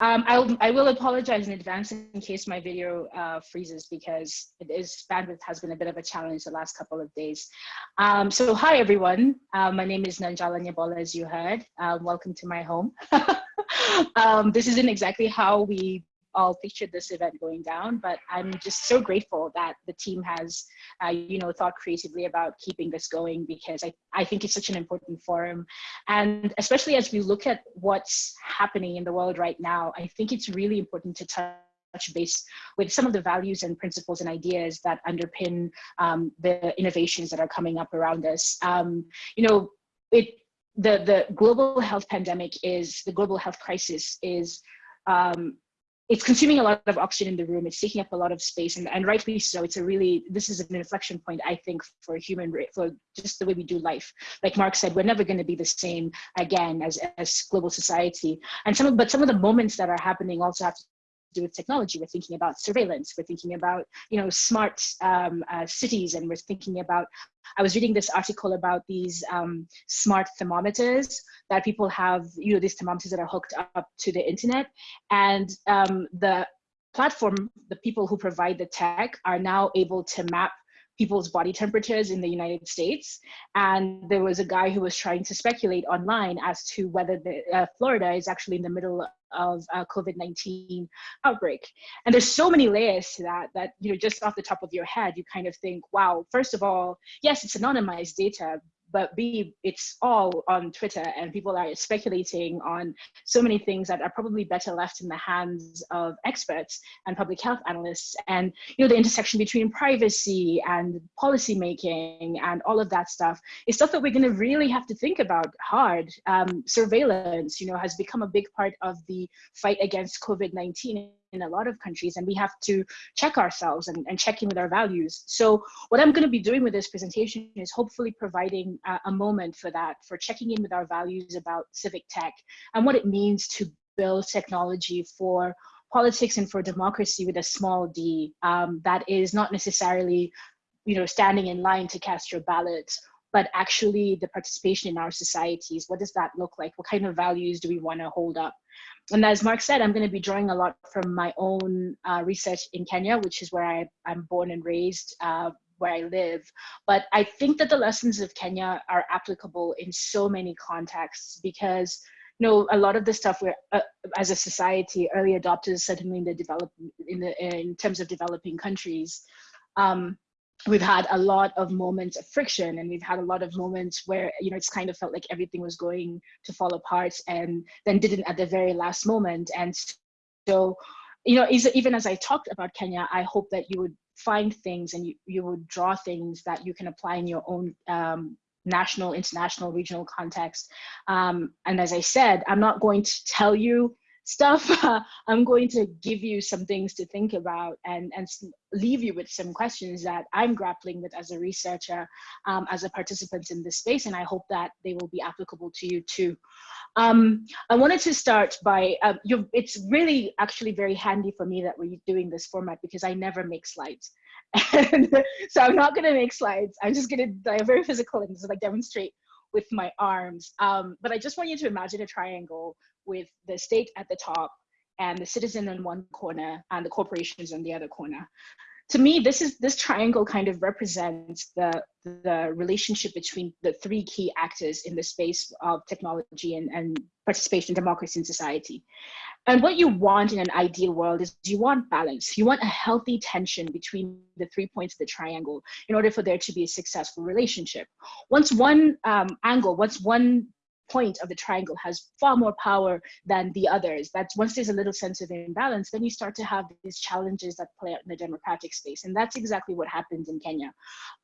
Um, I'll, I will apologize in advance in case my video uh, freezes because it is bandwidth has been a bit of a challenge the last couple of days. Um, so hi everyone, uh, my name is Nanjala Nyabola as you heard. Uh, welcome to my home. um, this isn't exactly how we all pictured this event going down, but I'm just so grateful that the team has, uh, you know, thought creatively about keeping this going because I, I think it's such an important forum. And especially as we look at what's happening in the world right now, I think it's really important to touch base with some of the values and principles and ideas that underpin um, the innovations that are coming up around us. Um, you know, it the the global health pandemic is the global health crisis is um, it's consuming a lot of oxygen in the room. It's taking up a lot of space, and, and rightly so. It's a really this is an inflection point, I think, for human for just the way we do life. Like Mark said, we're never going to be the same again as as global society. And some of but some of the moments that are happening also have to do with technology. We're thinking about surveillance. We're thinking about, you know, smart um, uh, cities, and we're thinking about. I was reading this article about these um, smart thermometers that people have. You know, these thermometers that are hooked up to the internet, and um, the platform, the people who provide the tech, are now able to map people's body temperatures in the United States. And there was a guy who was trying to speculate online as to whether the, uh, Florida is actually in the middle of a COVID-19 outbreak. And there's so many layers to that, that, you know, just off the top of your head, you kind of think, wow, first of all, yes, it's anonymized data, but B, it's all on Twitter and people are speculating on so many things that are probably better left in the hands of experts and public health analysts. And, you know, the intersection between privacy and policy making and all of that stuff is stuff that we're gonna really have to think about hard. Um, surveillance, you know, has become a big part of the fight against COVID-19 in a lot of countries and we have to check ourselves and, and check in with our values. So what I'm going to be doing with this presentation is hopefully providing a, a moment for that, for checking in with our values about civic tech and what it means to build technology for politics and for democracy with a small d um, that is not necessarily you know standing in line to cast your ballot but actually the participation in our societies what does that look like what kind of values do we want to hold up and as Mark said, I'm going to be drawing a lot from my own uh, research in Kenya, which is where I, am born and raised, uh, where I live. But I think that the lessons of Kenya are applicable in so many contexts because you know a lot of the stuff we're uh, as a society early adopters certainly in the develop in the in terms of developing countries um, we've had a lot of moments of friction and we've had a lot of moments where you know it's kind of felt like everything was going to fall apart and then didn't at the very last moment. And so you know even as i talked about kenya i hope that you would find things and you, you would draw things that you can apply in your own um, national international regional context. Um, and as i said i'm not going to tell you stuff, uh, I'm going to give you some things to think about and, and leave you with some questions that I'm grappling with as a researcher, um, as a participant in this space, and I hope that they will be applicable to you too. Um, I wanted to start by, uh, it's really actually very handy for me that we're doing this format because I never make slides. And so I'm not gonna make slides. I'm just gonna, I'm very physical and just like demonstrate with my arms. Um, but I just want you to imagine a triangle with the state at the top and the citizen in one corner and the corporations on the other corner. To me, this is this triangle kind of represents the the relationship between the three key actors in the space of technology and, and participation, democracy, and society. And what you want in an ideal world is you want balance. You want a healthy tension between the three points of the triangle in order for there to be a successful relationship. Once one um, angle, once one point of the triangle has far more power than the others. That's once there's a little sense of imbalance, then you start to have these challenges that play out in the democratic space. And that's exactly what happens in Kenya.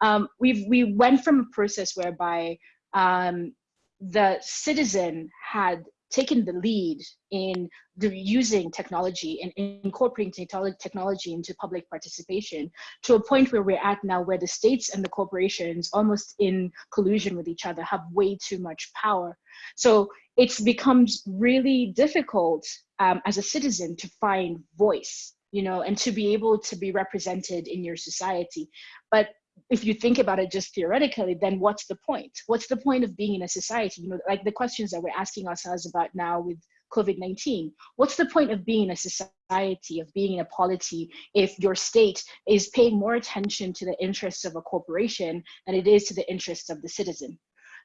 Um, we've, we went from a process whereby um, the citizen had taken the lead in the using technology and incorporating technology into public participation to a point where we're at now where the states and the corporations almost in collusion with each other have way too much power. So it becomes really difficult um, as a citizen to find voice you know and to be able to be represented in your society. But if you think about it just theoretically, then what's the point? What's the point of being in a society? You know, like the questions that we're asking ourselves about now with COVID-19. What's the point of being in a society, of being in a polity, if your state is paying more attention to the interests of a corporation than it is to the interests of the citizen?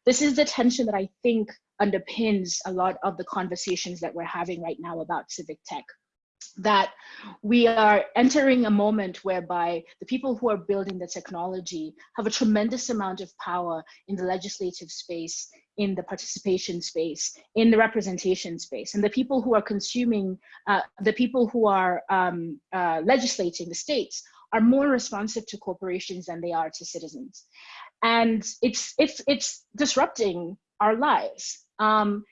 This is the tension that I think underpins a lot of the conversations that we're having right now about civic tech that we are entering a moment whereby the people who are building the technology have a tremendous amount of power in the legislative space, in the participation space, in the representation space. And the people who are consuming, uh, the people who are um, uh, legislating the states are more responsive to corporations than they are to citizens. And it's, it's, it's disrupting our lives. Um,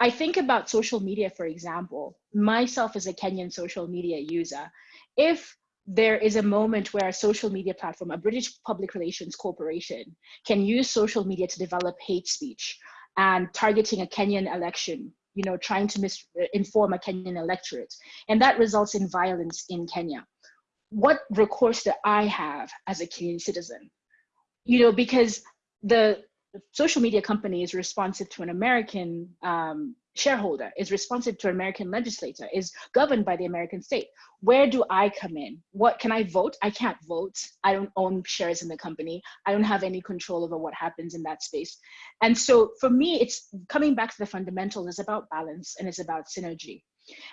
I think about social media, for example, myself as a Kenyan social media user, if there is a moment where a social media platform, a British public relations corporation, can use social media to develop hate speech and targeting a Kenyan election, you know, trying to misinform a Kenyan electorate, and that results in violence in Kenya. What recourse do I have as a Kenyan citizen? You know, because the social media company is responsive to an American um, shareholder, is responsive to an American legislator, is governed by the American state. Where do I come in? What can I vote? I can't vote. I don't own shares in the company. I don't have any control over what happens in that space. And so for me, it's coming back to the fundamentals is about balance and it's about synergy.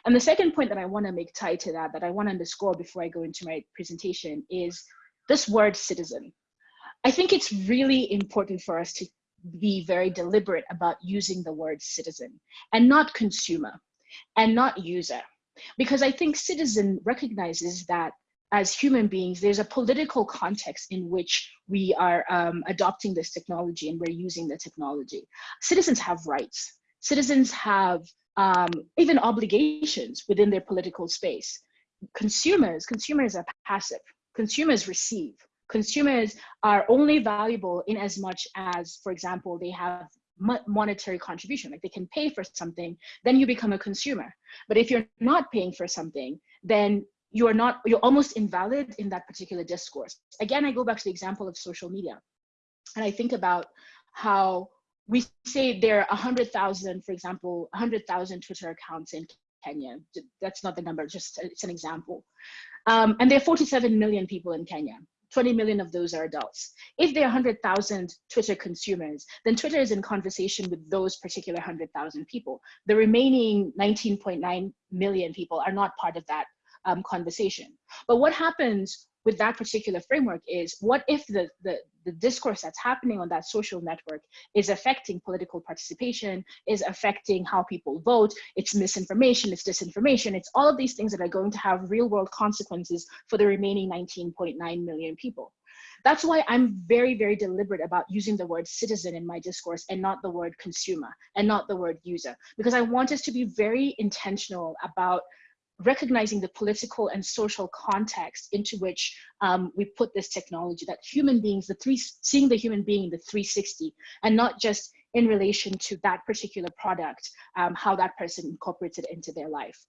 And the second point that I want to make tied to that, that I want to underscore before I go into my presentation is this word citizen. I think it's really important for us to be very deliberate about using the word citizen and not consumer and not user. Because I think citizen recognizes that as human beings, there's a political context in which we are um, adopting this technology and we're using the technology. Citizens have rights. Citizens have um, even obligations within their political space. Consumers, consumers are passive. Consumers receive consumers are only valuable in as much as, for example, they have monetary contribution, like they can pay for something, then you become a consumer. But if you're not paying for something, then you're not, you're almost invalid in that particular discourse. Again, I go back to the example of social media. And I think about how we say there are 100,000, for example, 100,000 Twitter accounts in Kenya. That's not the number, just it's an example. Um, and there are 47 million people in Kenya. 20 million of those are adults. If there are 100,000 Twitter consumers, then Twitter is in conversation with those particular 100,000 people. The remaining 19.9 million people are not part of that um, conversation. But what happens with that particular framework is what if the, the, the discourse that's happening on that social network is affecting political participation, is affecting how people vote, it's misinformation, it's disinformation, it's all of these things that are going to have real world consequences for the remaining 19.9 million people. That's why I'm very, very deliberate about using the word citizen in my discourse and not the word consumer and not the word user, because I want us to be very intentional about recognizing the political and social context into which um, we put this technology, that human beings, the three, seeing the human being in the 360 and not just in relation to that particular product, um, how that person incorporates it into their life.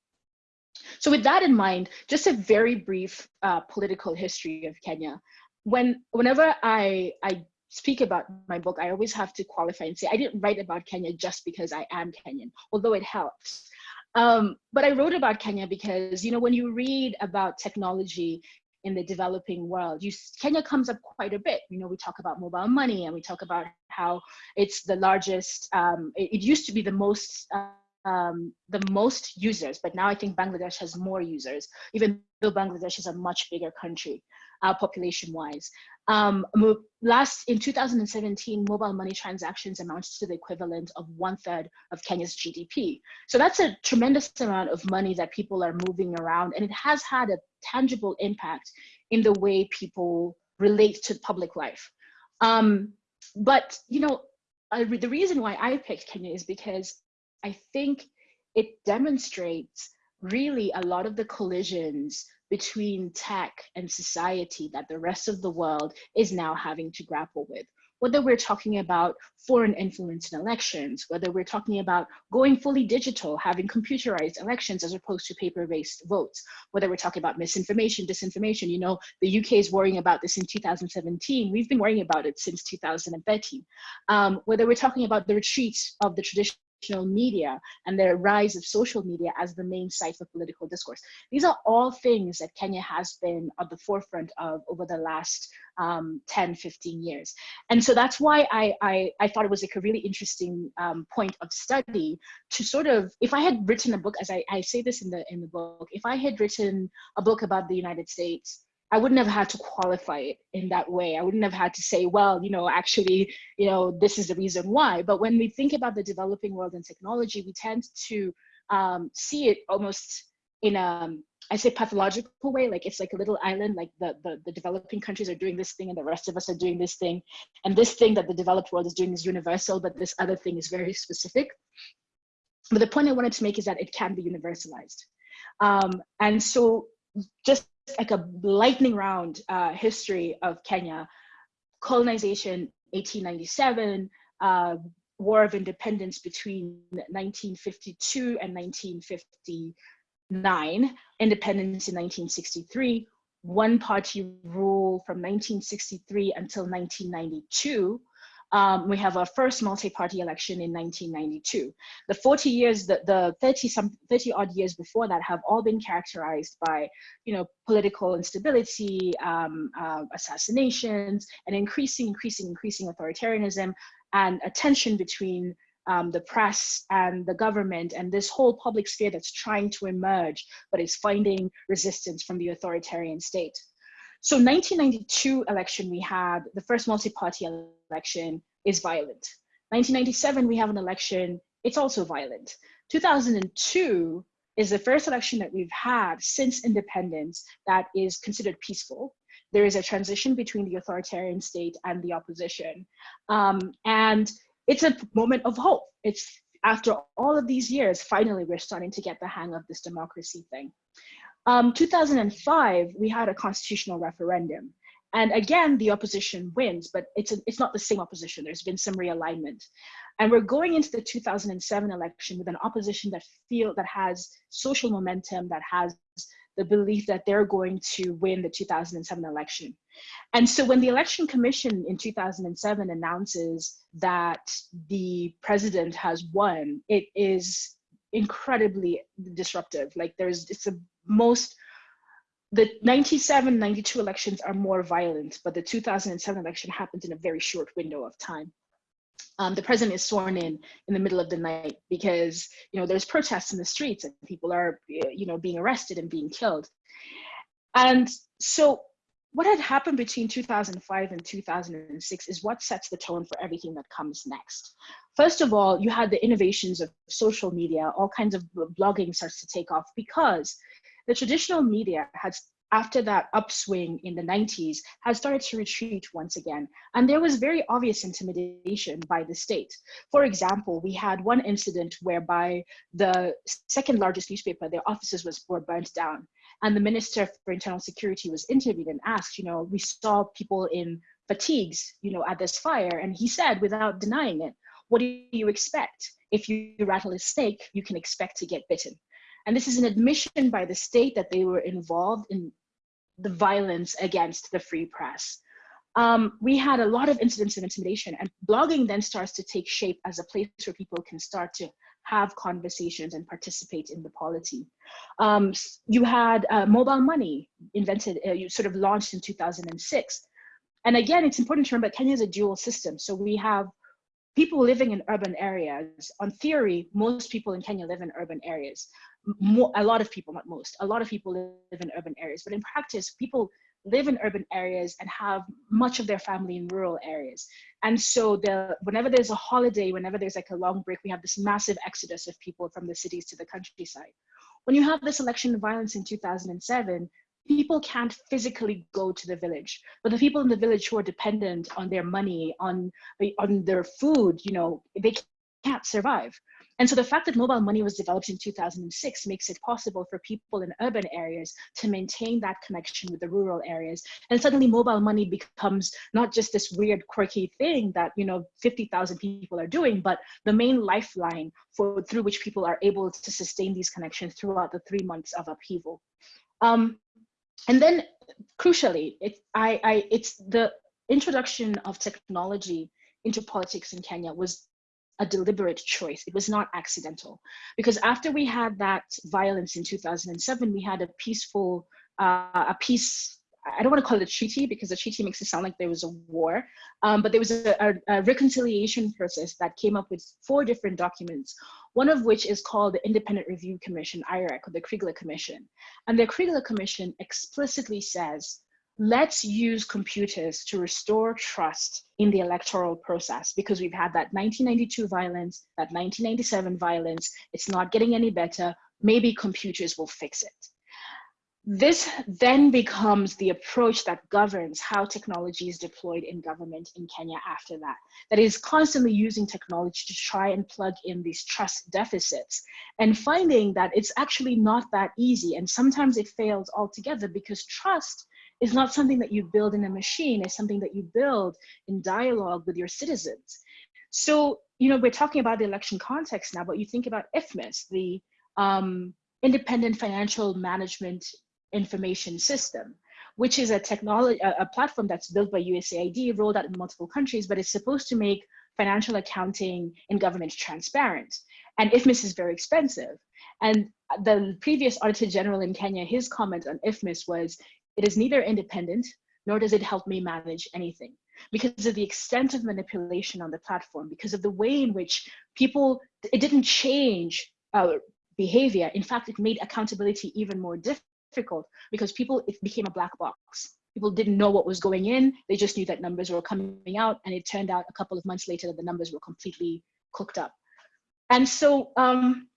So with that in mind, just a very brief uh, political history of Kenya. When, whenever I, I speak about my book, I always have to qualify and say, I didn't write about Kenya just because I am Kenyan, although it helps. Um, but I wrote about Kenya because, you know, when you read about technology in the developing world, you, Kenya comes up quite a bit. You know, we talk about mobile money and we talk about how it's the largest, um, it, it, used to be the most, um, the most users, but now I think Bangladesh has more users, even though Bangladesh is a much bigger country uh, population wise. Um, last in 2017, mobile money transactions amounted to the equivalent of one third of Kenya's GDP. So that's a tremendous amount of money that people are moving around, and it has had a tangible impact in the way people relate to public life. Um, but you know, I, the reason why I picked Kenya is because I think it demonstrates really a lot of the collisions between tech and society that the rest of the world is now having to grapple with. Whether we're talking about foreign influence in elections, whether we're talking about going fully digital, having computerized elections as opposed to paper-based votes, whether we're talking about misinformation, disinformation, you know, the UK is worrying about this in 2017. We've been worrying about it since 2013. Um, whether we're talking about the retreat of the traditional traditional media and the rise of social media as the main site for political discourse. These are all things that Kenya has been at the forefront of over the last um, 10, 15 years. And so that's why I, I, I thought it was like a really interesting um, point of study to sort of, if I had written a book, as I, I say this in the, in the book, if I had written a book about the United States, I wouldn't have had to qualify it in that way. I wouldn't have had to say, well, you know, actually, you know, this is the reason why. But when we think about the developing world and technology, we tend to um, see it almost in a, I say pathological way, like it's like a little island, like the, the, the developing countries are doing this thing and the rest of us are doing this thing. And this thing that the developed world is doing is universal, but this other thing is very specific. But the point I wanted to make is that it can be universalized. Um, and so just like a lightning round uh, history of Kenya, colonization 1897, uh, War of Independence between 1952 and 1959, independence in 1963, one party rule from 1963 until 1992, um, we have our first multi-party election in 1992. The 40 years, the, the 30 some 30 odd years before that have all been characterized by, you know, political instability, um, uh, assassinations, and increasing, increasing, increasing authoritarianism and a tension between um, the press and the government and this whole public sphere that's trying to emerge, but is finding resistance from the authoritarian state. So 1992 election, we had the first multi-party election is violent. 1997, we have an election, it's also violent. 2002 is the first election that we've had since independence that is considered peaceful. There is a transition between the authoritarian state and the opposition. Um, and it's a moment of hope. It's after all of these years, finally, we're starting to get the hang of this democracy thing. Um, 2005, we had a constitutional referendum. And again, the opposition wins, but it's, a, it's not the same opposition. There's been some realignment. And we're going into the 2007 election with an opposition that feel that has social momentum, that has the belief that they're going to win the 2007 election. And so when the election commission in 2007 announces that the president has won, it is incredibly disruptive. Like there's, it's a most the 97 92 elections are more violent but the 2007 election happened in a very short window of time um, the president is sworn in in the middle of the night because you know there's protests in the streets and people are you know being arrested and being killed and so what had happened between 2005 and 2006 is what sets the tone for everything that comes next. First of all, you had the innovations of social media, all kinds of blogging starts to take off because the traditional media has after that upswing in the 90s has started to retreat once again. And there was very obvious intimidation by the state. For example we had one incident whereby the second largest newspaper their offices was were burnt down. And the minister for internal security was interviewed and asked you know we saw people in fatigues you know at this fire. And he said without denying it what do you expect? If you rattle a snake you can expect to get bitten and this is an admission by the state that they were involved in the violence against the free press. Um, we had a lot of incidents of intimidation and blogging then starts to take shape as a place where people can start to have conversations and participate in the polity. Um, you had uh, mobile money invented, uh, you sort of launched in 2006. And again, it's important to remember Kenya is a dual system. So we have people living in urban areas. On theory, most people in Kenya live in urban areas a lot of people, not most, a lot of people live in urban areas, but in practice, people live in urban areas and have much of their family in rural areas. And so the, whenever there's a holiday, whenever there's like a long break, we have this massive exodus of people from the cities to the countryside. When you have this election violence in 2007, people can't physically go to the village, but the people in the village who are dependent on their money, on, on their food, you know, they can't survive. And so the fact that mobile money was developed in 2006 makes it possible for people in urban areas to maintain that connection with the rural areas. And suddenly mobile money becomes not just this weird quirky thing that, you know, 50,000 people are doing, but the main lifeline for through which people are able to sustain these connections throughout the three months of upheaval. Um, and then crucially, it, I, I, it's the introduction of technology into politics in Kenya was a deliberate choice. It was not accidental. Because after we had that violence in 2007, we had a peaceful, uh, a peace, I don't want to call it a treaty because a treaty makes it sound like there was a war, um, but there was a, a, a reconciliation process that came up with four different documents, one of which is called the Independent Review Commission, IREC, or the Kriegler Commission. And the Kriegler Commission explicitly says let's use computers to restore trust in the electoral process because we've had that 1992 violence, that 1997 violence, it's not getting any better, maybe computers will fix it. This then becomes the approach that governs how technology is deployed in government in Kenya after that. That is constantly using technology to try and plug in these trust deficits and finding that it's actually not that easy. And sometimes it fails altogether because trust is not something that you build in a machine, it's something that you build in dialogue with your citizens. So, you know, we're talking about the election context now, but you think about IFMIS, the um, Independent Financial Management Information System, which is a technology, a, a platform that's built by USAID, rolled out in multiple countries, but it's supposed to make financial accounting in government transparent. And IFMIS is very expensive. And the previous Auditor General in Kenya, his comment on IFMIS was, it is neither independent, nor does it help me manage anything because of the extent of manipulation on the platform, because of the way in which people, it didn't change uh, behavior. In fact, it made accountability even more difficult because people, it became a black box. People didn't know what was going in. They just knew that numbers were coming out. And it turned out a couple of months later that the numbers were completely cooked up. And so um,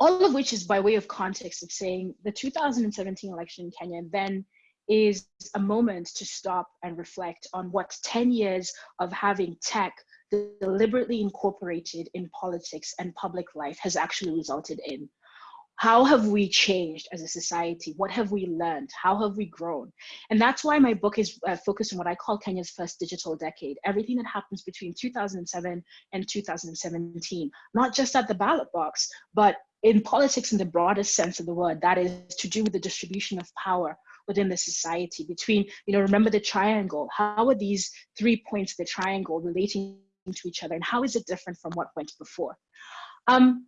all of which is by way of context of saying the 2017 election in Kenya then is a moment to stop and reflect on what 10 years of having tech deliberately incorporated in politics and public life has actually resulted in. How have we changed as a society? What have we learned? How have we grown? And that's why my book is uh, focused on what I call Kenya's first digital decade, everything that happens between 2007 and 2017, not just at the ballot box, but in politics in the broadest sense of the word, that is to do with the distribution of power within the society between, you know, remember the triangle, how are these three points of the triangle relating to each other and how is it different from what went before? Um,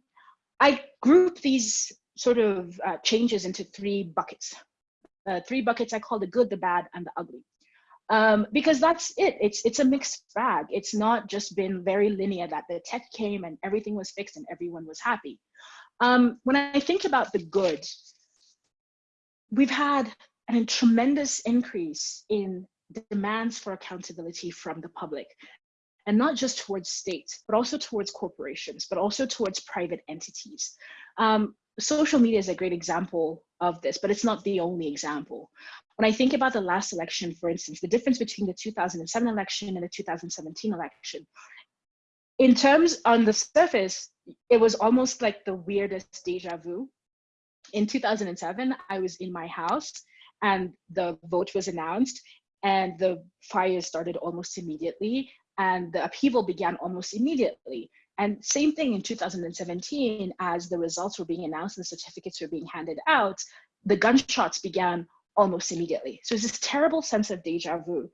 I group these sort of uh, changes into three buckets. Uh, three buckets I call the good, the bad, and the ugly. Um, because that's it. It's it's a mixed bag. It's not just been very linear that the tech came and everything was fixed and everyone was happy. Um, when I think about the good, we've had a tremendous increase in demands for accountability from the public and not just towards states, but also towards corporations, but also towards private entities. Um, social media is a great example of this, but it's not the only example. When I think about the last election, for instance, the difference between the 2007 election and the 2017 election, in terms on the surface, it was almost like the weirdest deja vu. In 2007, I was in my house and the vote was announced and the fire started almost immediately and the upheaval began almost immediately. And same thing in 2017, as the results were being announced and the certificates were being handed out, the gunshots began almost immediately. So it's this terrible sense of deja vu.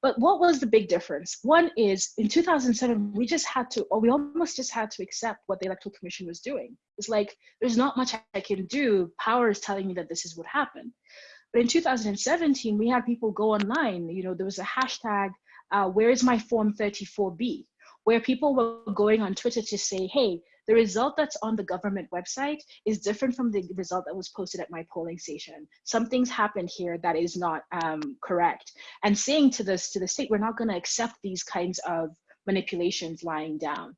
But what was the big difference? One is in 2007, we just had to, or we almost just had to accept what the Electoral Commission was doing. It's like, there's not much I can do. Power is telling me that this is what happened. But in 2017, we had people go online. You know, there was a hashtag, uh, where is my form 34B? Where people were going on Twitter to say, hey, the result that's on the government website is different from the result that was posted at my polling station. Something's happened here that is not um, correct. And saying to this to the state, we're not going to accept these kinds of manipulations lying down.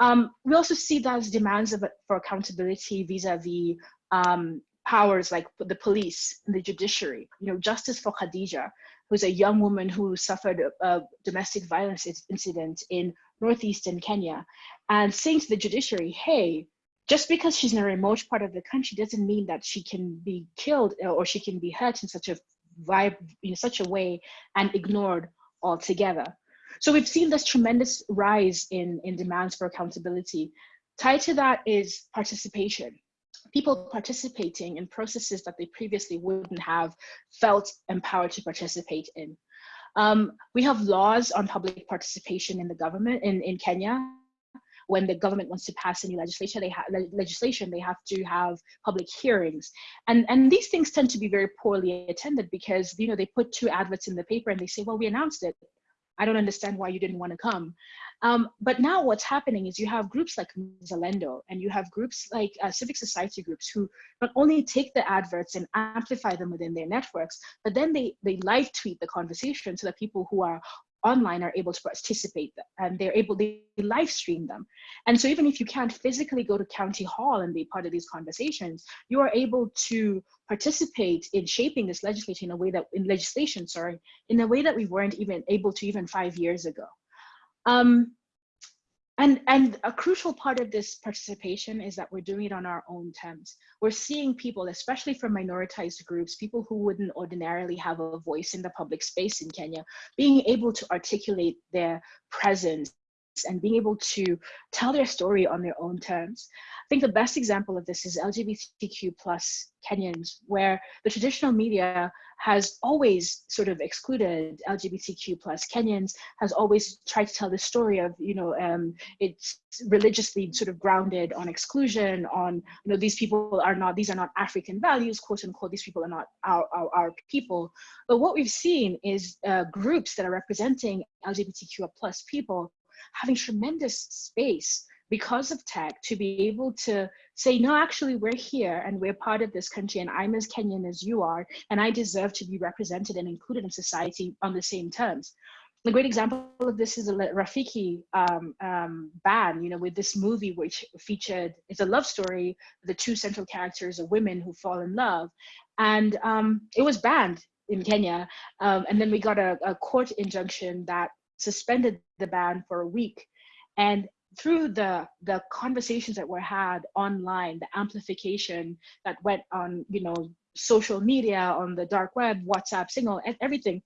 Um, we also see those demands of, for accountability vis-a-vis -vis, um, powers like the police and the judiciary. You know, justice for Khadija, who's a young woman who suffered a, a domestic violence incident in northeastern Kenya and saying to the judiciary, hey, just because she's in a remote part of the country doesn't mean that she can be killed or she can be hurt in such a vibe, in such a way and ignored altogether. So we've seen this tremendous rise in, in demands for accountability. Tied to that is participation. People participating in processes that they previously wouldn't have felt empowered to participate in. Um, we have laws on public participation in the government in, in Kenya. When the government wants to pass any legislation, they have legislation, they have to have public hearings. And, and these things tend to be very poorly attended because, you know, they put two adverts in the paper and they say, well, we announced it. I don't understand why you didn't want to come. Um, but now what's happening is you have groups like Mzalendo and you have groups like uh, civic society groups who not only take the adverts and amplify them within their networks, but then they, they live tweet the conversation so that people who are online are able to participate and they're able to live stream them. And so even if you can't physically go to county hall and be part of these conversations, you are able to participate in shaping this legislation in a way that in legislation, sorry, in a way that we weren't even able to even five years ago. Um, and, and a crucial part of this participation is that we're doing it on our own terms. We're seeing people, especially from minoritized groups, people who wouldn't ordinarily have a voice in the public space in Kenya, being able to articulate their presence and being able to tell their story on their own terms. I think the best example of this is LGBTQ plus Kenyans, where the traditional media has always sort of excluded LGBTQ plus Kenyans, has always tried to tell the story of, you know, um, it's religiously sort of grounded on exclusion, on, you know, these people are not, these are not African values, quote unquote, these people are not our, our, our people. But what we've seen is uh, groups that are representing LGBTQ plus people having tremendous space because of tech to be able to say, no, actually, we're here and we're part of this country, and I'm as Kenyan as you are, and I deserve to be represented and included in society on the same terms. A great example of this is a Rafiki um, um, ban, you know, with this movie which featured, it's a love story, the two central characters are women who fall in love, and um, it was banned in Kenya. Um, and then we got a, a court injunction that suspended the ban for a week. And through the the conversations that were had online, the amplification that went on, you know, social media, on the dark web, WhatsApp, Signal, and everything,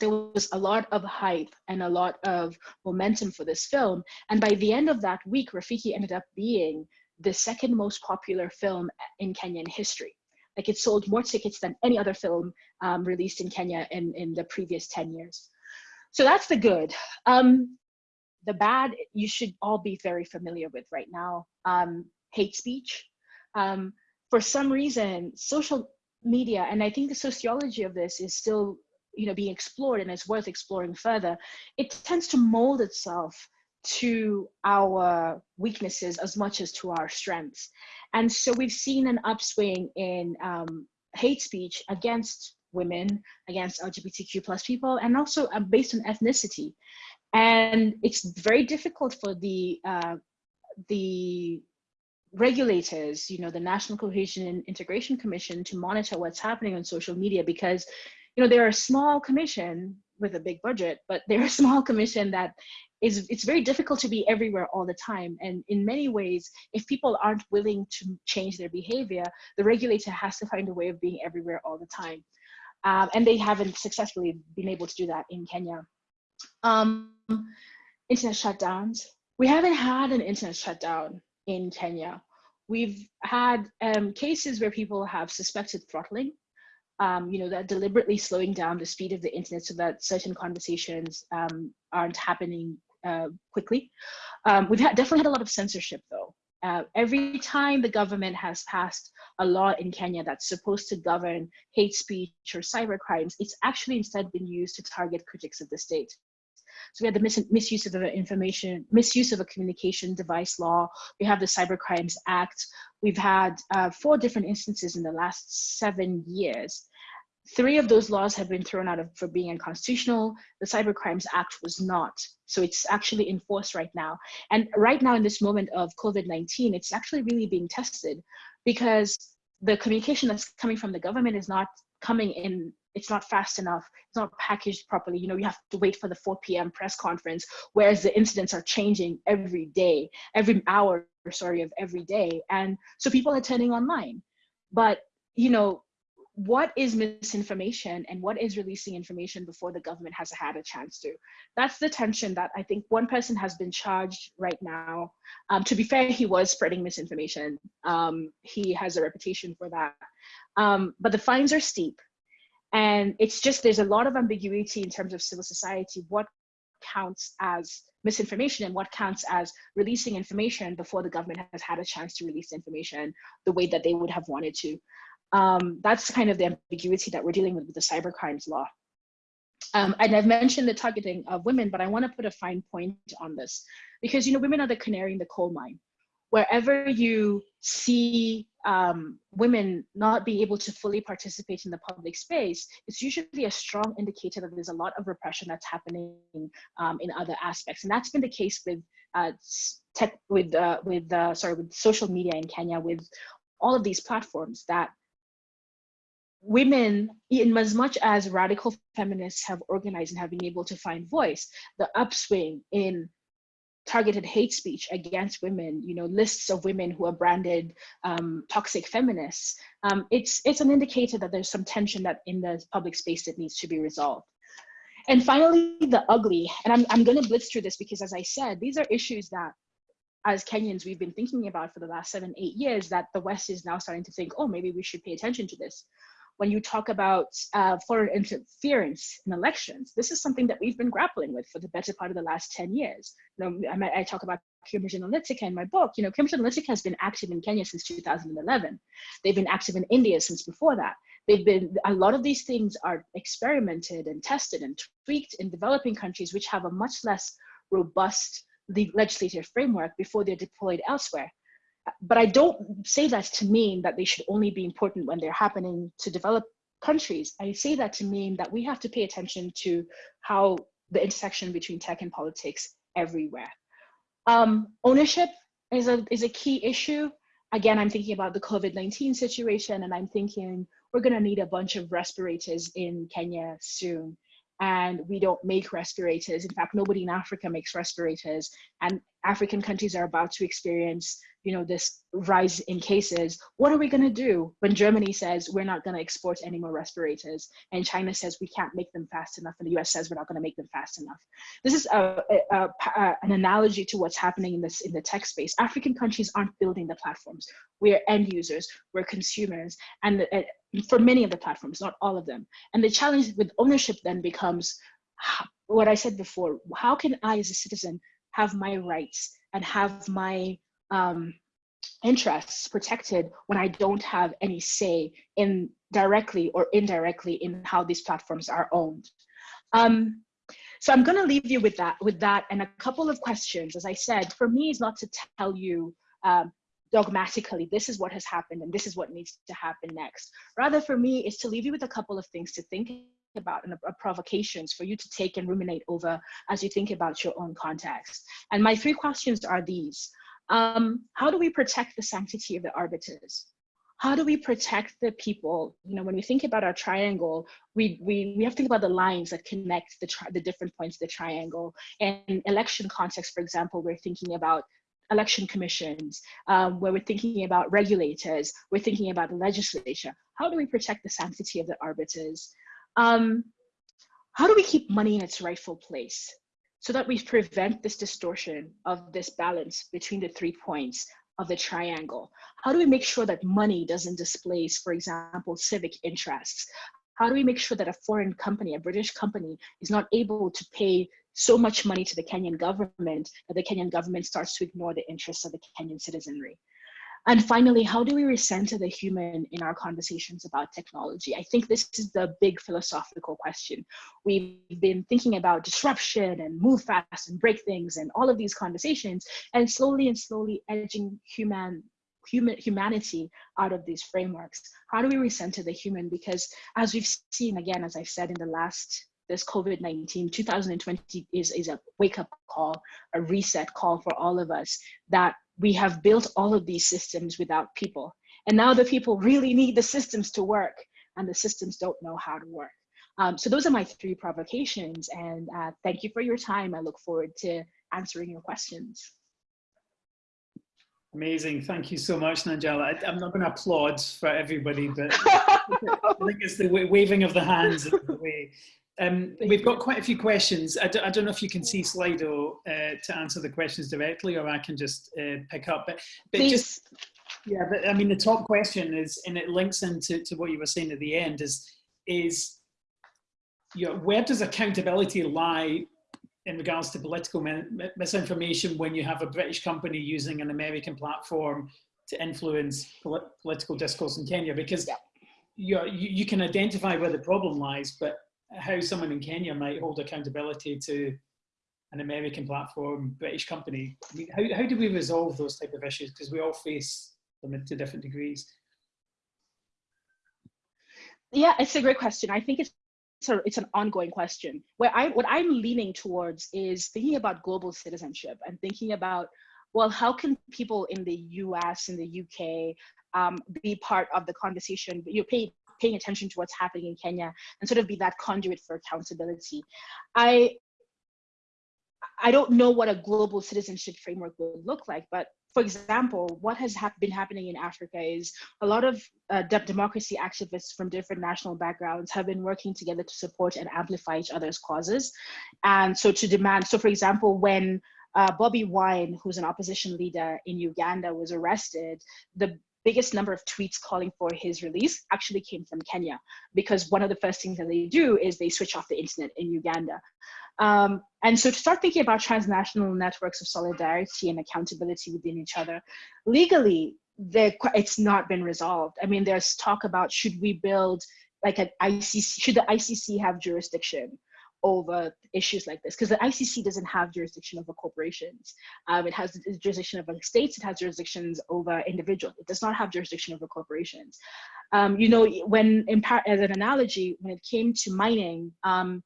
there was a lot of hype and a lot of momentum for this film. And by the end of that week, Rafiki ended up being the second most popular film in Kenyan history. Like it sold more tickets than any other film um, released in Kenya in, in the previous 10 years. So that's the good. Um, the bad, you should all be very familiar with right now. Um, hate speech. Um, for some reason, social media, and I think the sociology of this is still you know, being explored and it's worth exploring further, it tends to mold itself to our weaknesses as much as to our strengths. And so we've seen an upswing in um, hate speech against women, against LGBTQ plus people, and also uh, based on ethnicity. And it's very difficult for the uh, the regulators, you know, the National Cohesion and Integration Commission to monitor what's happening on social media because, you know, they're a small commission with a big budget, but they're a small commission that is, it's very difficult to be everywhere all the time. And in many ways, if people aren't willing to change their behavior, the regulator has to find a way of being everywhere all the time. Um, and they haven't successfully been able to do that in Kenya. Um, internet shutdowns. We haven't had an internet shutdown in Kenya. We've had um, cases where people have suspected throttling, um, you know, that deliberately slowing down the speed of the internet so that certain conversations um, aren't happening uh, quickly. Um, we've had, definitely had a lot of censorship though. Uh, every time the government has passed a law in Kenya that's supposed to govern hate speech or cyber crimes, it's actually instead been used to target critics of the state. So we had the mis misuse of information, misuse of a communication device law. We have the Cyber Crimes Act. We've had uh, four different instances in the last seven years. Three of those laws have been thrown out of, for being unconstitutional. The Cyber Crimes Act was not. So it's actually enforced right now. And right now in this moment of COVID-19, it's actually really being tested because the communication that's coming from the government is not coming in it's not fast enough it's not packaged properly you know you have to wait for the 4 p.m press conference whereas the incidents are changing every day every hour sorry of every day and so people are turning online but you know what is misinformation and what is releasing information before the government has had a chance to? That's the tension that i think one person has been charged right now. Um, to be fair he was spreading misinformation. Um, he has a reputation for that. Um, but the fines are steep. And it's just there's a lot of ambiguity in terms of civil society what counts as misinformation and what counts as releasing information before the government has had a chance to release information the way that they would have wanted to. Um, that's kind of the ambiguity that we're dealing with with the cyber crimes law. Um, and I've mentioned the targeting of women, but I want to put a fine point on this because you know women are the canary in the coal mine. Wherever you see um, women not being able to fully participate in the public space, it's usually a strong indicator that there's a lot of repression that's happening um, in other aspects, and that's been the case with uh, tech, with uh, with uh, sorry with social media in Kenya, with all of these platforms that women, in as much as radical feminists have organized and have been able to find voice, the upswing in targeted hate speech against women, you know, lists of women who are branded um, toxic feminists, um, it's, it's an indicator that there's some tension that in the public space that needs to be resolved. And finally, the ugly, and I'm, I'm gonna blitz through this because as I said, these are issues that as Kenyans, we've been thinking about for the last seven, eight years that the West is now starting to think, oh, maybe we should pay attention to this when you talk about uh, foreign interference in elections, this is something that we've been grappling with for the better part of the last 10 years. You know, I, I talk about Cambridge Analytica in my book. You know, Cambridge Analytica has been active in Kenya since 2011. They've been active in India since before that. They've been, a lot of these things are experimented and tested and tweaked in developing countries which have a much less robust legislative framework before they're deployed elsewhere but I don't say that to mean that they should only be important when they're happening to develop countries. I say that to mean that we have to pay attention to how the intersection between tech and politics everywhere. Um, ownership is a, is a key issue. Again, I'm thinking about the COVID-19 situation and I'm thinking we're gonna need a bunch of respirators in Kenya soon and we don't make respirators. In fact, nobody in Africa makes respirators and African countries are about to experience you know, this rise in cases, what are we going to do when Germany says we're not going to export any more respirators and China says we can't make them fast enough and the US says we're not going to make them fast enough? This is a, a, a, an analogy to what's happening in this in the tech space. African countries aren't building the platforms. We're end users, we're consumers, and for many of the platforms, not all of them. And the challenge with ownership then becomes what I said before, how can I as a citizen have my rights and have my um, interests protected when I don't have any say in directly or indirectly in how these platforms are owned. Um, so I'm going to leave you with that, with that, and a couple of questions. As I said, for me, is not to tell you um, dogmatically this is what has happened and this is what needs to happen next. Rather, for me, is to leave you with a couple of things to think about and uh, provocations for you to take and ruminate over as you think about your own context. And my three questions are these. Um, how do we protect the sanctity of the arbiters? How do we protect the people? You know, when we think about our triangle, we, we, we have to think about the lines that connect the, the different points of the triangle. And election context, for example, we're thinking about election commissions, um, where we're thinking about regulators, we're thinking about the legislature. How do we protect the sanctity of the arbiters? Um, how do we keep money in its rightful place? so that we prevent this distortion of this balance between the three points of the triangle? How do we make sure that money doesn't displace, for example, civic interests? How do we make sure that a foreign company, a British company, is not able to pay so much money to the Kenyan government that the Kenyan government starts to ignore the interests of the Kenyan citizenry? And finally, how do we recenter the human in our conversations about technology? I think this is the big philosophical question. We've been thinking about disruption and move fast and break things and all of these conversations and slowly and slowly edging human human humanity out of these frameworks how do we recenter the human because as we've seen again as i've said in the last this covid-19 2020 is, is a wake-up call a reset call for all of us that we have built all of these systems without people. And now the people really need the systems to work and the systems don't know how to work. Um, so those are my three provocations and uh, thank you for your time. I look forward to answering your questions. Amazing. Thank you so much, Nanjala. I, am not going to applaud for everybody, but I think it's the waving of the hands the way. Um, we've got quite a few questions. I d I don't know if you can see Slido uh, to answer the questions directly, or I can just uh, pick up. But, but just yeah, but I mean, the top question is, and it links into to what you were saying at the end, is is you know, where does accountability lie in regards to political misinformation when you have a British company using an American platform to influence polit political discourse in Kenya? Because yeah. you, you can identify where the problem lies, but how someone in Kenya might hold accountability to an American platform, British company. I mean, how, how do we resolve those type of issues? Because we all face them to different degrees. Yeah, it's a great question. I think it's so it's an ongoing question. Where I what I'm leaning towards is thinking about global citizenship and thinking about well, how can people in the U.S. in the U.K. Um, be part of the conversation? You pay paying attention to what's happening in Kenya and sort of be that conduit for accountability. I I don't know what a global citizenship framework would look like, but for example, what has ha been happening in Africa is a lot of uh, de democracy activists from different national backgrounds have been working together to support and amplify each other's causes. And so to demand, so for example, when uh, Bobby Wine, who's an opposition leader in Uganda, was arrested, the biggest number of tweets calling for his release actually came from Kenya because one of the first things that they do is they switch off the internet in Uganda. Um, and so to start thinking about transnational networks of solidarity and accountability within each other, legally, it's not been resolved. I mean, there's talk about should we build like an ICC, should the ICC have jurisdiction over issues like this? Because the ICC doesn't have jurisdiction over corporations. Um, it has jurisdiction over states, it has jurisdictions over individuals. It does not have jurisdiction over corporations. Um, you know, when, as an analogy, when it came to mining, um,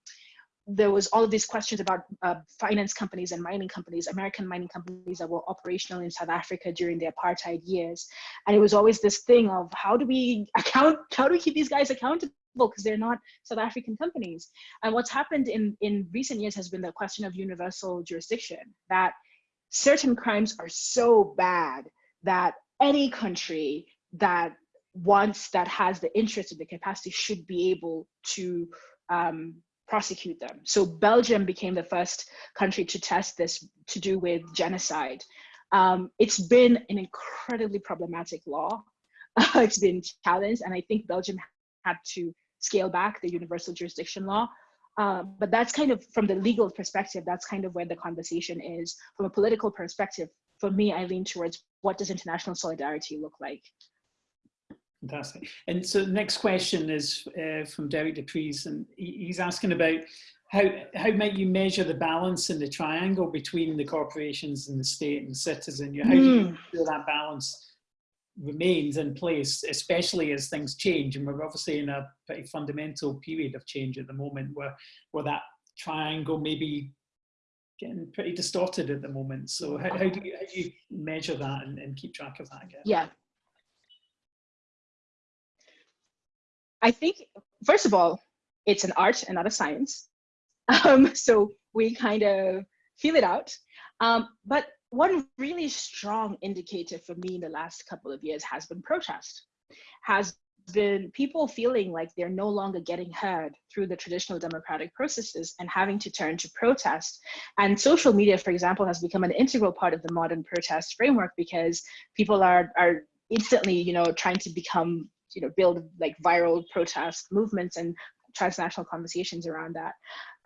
there was all of these questions about uh, finance companies and mining companies, American mining companies that were operational in South Africa during the apartheid years. And it was always this thing of how do we account, how do we keep these guys accountable? Because they're not South African companies. And what's happened in, in recent years has been the question of universal jurisdiction, that certain crimes are so bad that any country that wants, that has the interest and the capacity should be able to um, prosecute them. So Belgium became the first country to test this to do with genocide. Um, it's been an incredibly problematic law. it's been challenged, and I think Belgium had to scale back the universal jurisdiction law. Uh, but that's kind of from the legal perspective, that's kind of where the conversation is. From a political perspective, for me, I lean towards what does international solidarity look like? Fantastic. And so the next question is uh, from Derek DePries, and he's asking about how, how might you measure the balance in the triangle between the corporations and the state and citizen? How do you hmm. feel that balance remains in place, especially as things change? And we're obviously in a pretty fundamental period of change at the moment where, where that triangle may be getting pretty distorted at the moment. So how, how, do, you, how do you measure that and, and keep track of that again? Yeah, I think, first of all, it's an art and not a science. Um, so we kind of feel it out. Um, but one really strong indicator for me in the last couple of years has been protest, has been people feeling like they're no longer getting heard through the traditional democratic processes and having to turn to protest. And social media, for example, has become an integral part of the modern protest framework because people are, are instantly, you know, trying to become you know build like viral protest movements and transnational conversations around that.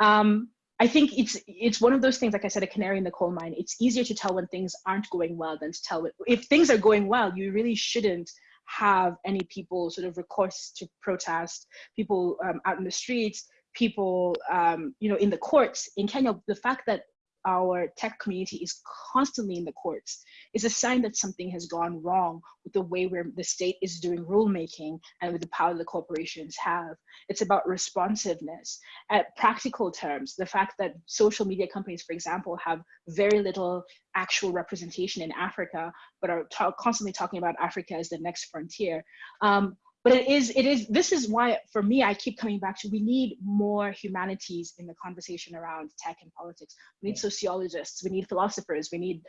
Um, I think it's it's one of those things, like I said, a canary in the coal mine. It's easier to tell when things aren't going well than to tell if things are going well. You really shouldn't have any people sort of recourse to protest, people um, out in the streets, people um, you know in the courts in Kenya. The fact that our tech community is constantly in the courts is a sign that something has gone wrong with the way where the state is doing rulemaking and with the power the corporations have. It's about responsiveness. At practical terms, the fact that social media companies, for example, have very little actual representation in Africa, but are constantly talking about Africa as the next frontier. Um, but it is it is this is why for me i keep coming back to we need more humanities in the conversation around tech and politics. We need sociologists we need philosophers we need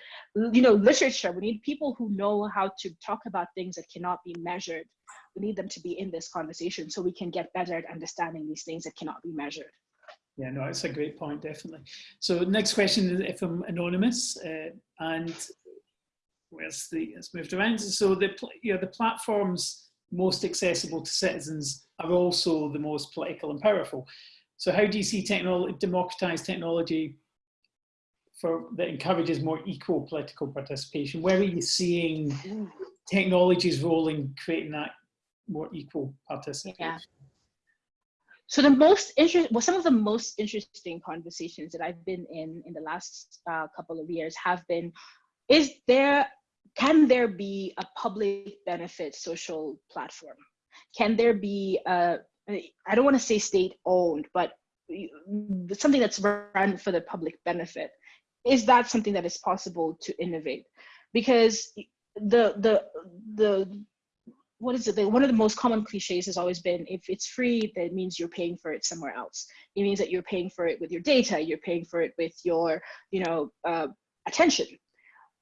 you know literature. We need people who know how to talk about things that cannot be measured. We need them to be in this conversation so we can get better at understanding these things that cannot be measured. Yeah, no, it's a great point, definitely. So next question is from anonymous, uh, and where's the it's moved around. So the you know the platforms most accessible to citizens are also the most political and powerful. So how do you see technology, democratized technology for that encourages more equal political participation? Where are you seeing technology's role in creating that more equal participation? Yeah. So the most interesting, well, some of the most interesting conversations that I've been in in the last uh, couple of years have been, is there, can there be a public benefit social platform? Can there be a, I don't want to say state owned, but something that's run for the public benefit? Is that something that is possible to innovate? Because the the the what is it? The, one of the most common cliches has always been if it's free, that means you're paying for it somewhere else. It means that you're paying for it with your data, you're paying for it with your, you know, uh, attention.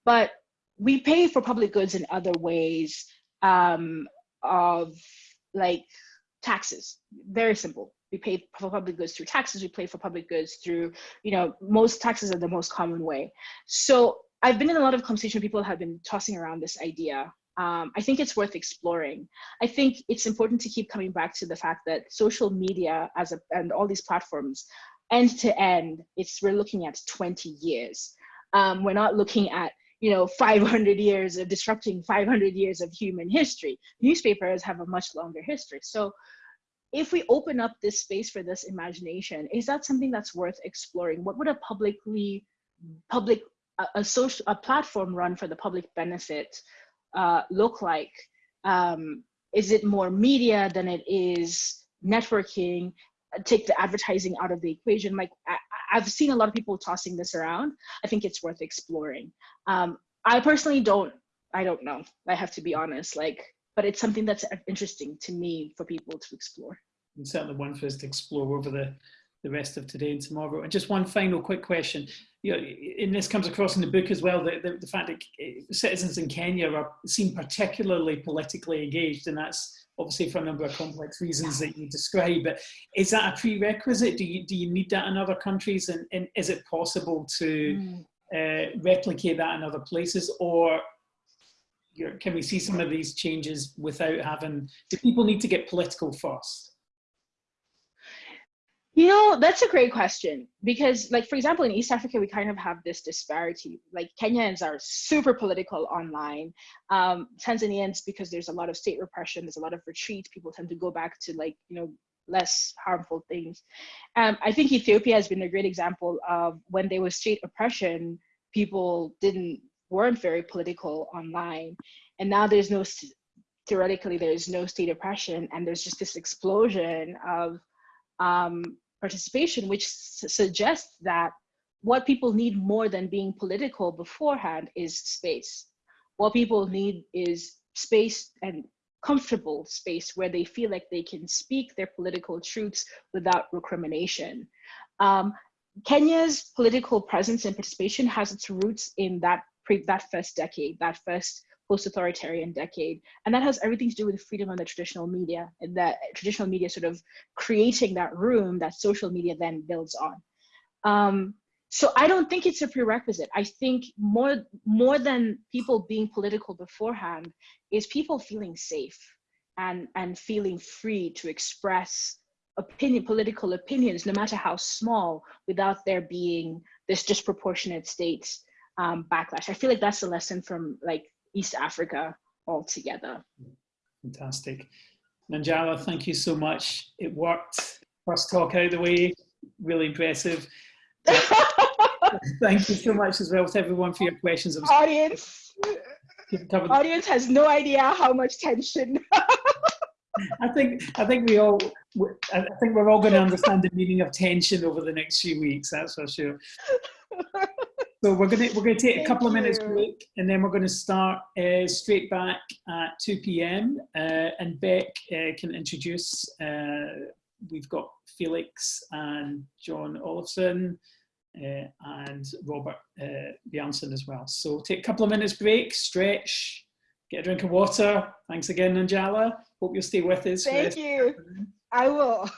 But we pay for public goods in other ways um, of like taxes. Very simple. We pay for public goods through taxes. We pay for public goods through, you know, most taxes are the most common way. So I've been in a lot of conversation. People have been tossing around this idea um, I think it's worth exploring. I think it's important to keep coming back to the fact that social media as a, and all these platforms, end to end, it's we're looking at 20 years. Um, we're not looking at you know 500 years of disrupting 500 years of human history. Newspapers have a much longer history. So if we open up this space for this imagination, is that something that's worth exploring? What would a publicly public a, a social a platform run for the public benefit uh, look like? Um, is it more media than it is networking? Take the advertising out of the equation. Like I, have seen a lot of people tossing this around. I think it's worth exploring. Um, I personally don't. I don't know. I have to be honest. Like, but it's something that's interesting to me for people to explore. And certainly one for us to explore over the the rest of today and tomorrow. And just one final quick question. You know, and this comes across in the book as well, the, the, the fact that eh, citizens in Kenya are seem particularly politically engaged, and that's obviously for a number of complex reasons that you describe. But is that a prerequisite? Do you do you need that in other countries, and, and is it possible to mm. uh, replicate that in other places, or can we see some of these changes without having? Do people need to get political first? You know, that's a great question because, like, for example, in East Africa, we kind of have this disparity. Like, Kenyans are super political online. Um, Tanzanians, because there's a lot of state repression, there's a lot of retreat, people tend to go back to, like, you know, less harmful things. Um, I think Ethiopia has been a great example of when there was state oppression, people didn't weren't very political online, and now there's no theoretically there's no state oppression, and there's just this explosion of um, participation, which suggests that what people need more than being political beforehand is space. What people need is space and comfortable space where they feel like they can speak their political truths without recrimination. Um, Kenya's political presence and participation has its roots in that pre that first decade, that first post-authoritarian decade. And that has everything to do with freedom of the traditional media and that traditional media sort of creating that room that social media then builds on. Um, so I don't think it's a prerequisite. I think more, more than people being political beforehand is people feeling safe and, and feeling free to express opinion, political opinions, no matter how small, without there being this disproportionate state um, backlash. I feel like that's a lesson from like East Africa altogether. Fantastic. Nanjala, thank you so much. It worked. First talk out of the way, really impressive. thank you so much as well to everyone for your questions. Audience, audience has no idea how much tension. I think I think we all I think we're all going to understand the meaning of tension over the next few weeks. That's for sure. So we're gonna we're gonna take Thank a couple of minutes break, and then we're going to start uh, straight back at 2 p.m. Uh, and Beck uh, can introduce. Uh, we've got Felix and John Olafson uh, and Robert uh, Bjarnson as well. So take a couple of minutes break, stretch, get a drink of water. Thanks again, Nanjala. Hope you'll stay with us. Thank you. I will.